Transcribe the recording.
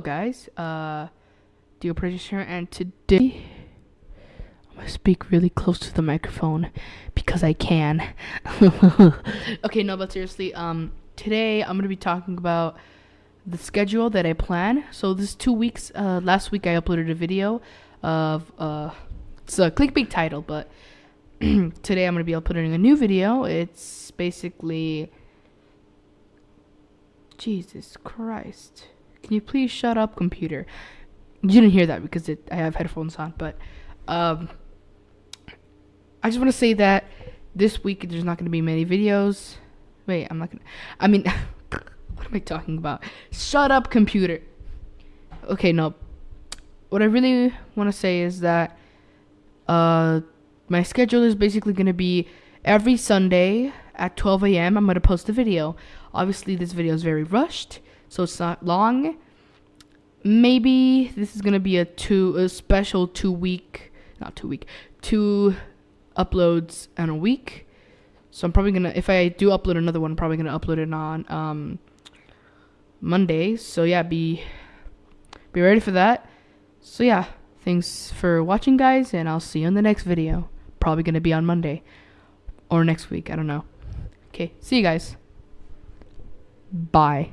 guys, uh, Dio Producer, and today I'm gonna speak really close to the microphone because I can. okay, no, but seriously, um, today I'm gonna be talking about the schedule that I plan. So this two weeks. Uh, last week I uploaded a video of uh, it's a clickbait title, but today I'm gonna be uploading a new video. It's basically Jesus Christ. Can you please shut up, computer? You didn't hear that because it, I have headphones on, but um, I just want to say that this week there's not going to be many videos. Wait, I'm not going to. I mean, what am I talking about? Shut up, computer. Okay, no. What I really want to say is that uh, my schedule is basically going to be every Sunday at 12 a.m. I'm going to post a video. Obviously, this video is very rushed so it's not long. Maybe this is gonna be a two a special two week, not two week, two uploads in a week. So I'm probably gonna if I do upload another one, I'm probably gonna upload it on um Monday. So yeah, be be ready for that. So yeah, thanks for watching guys and I'll see you in the next video. Probably gonna be on Monday. Or next week, I don't know. Okay, see you guys. Bye.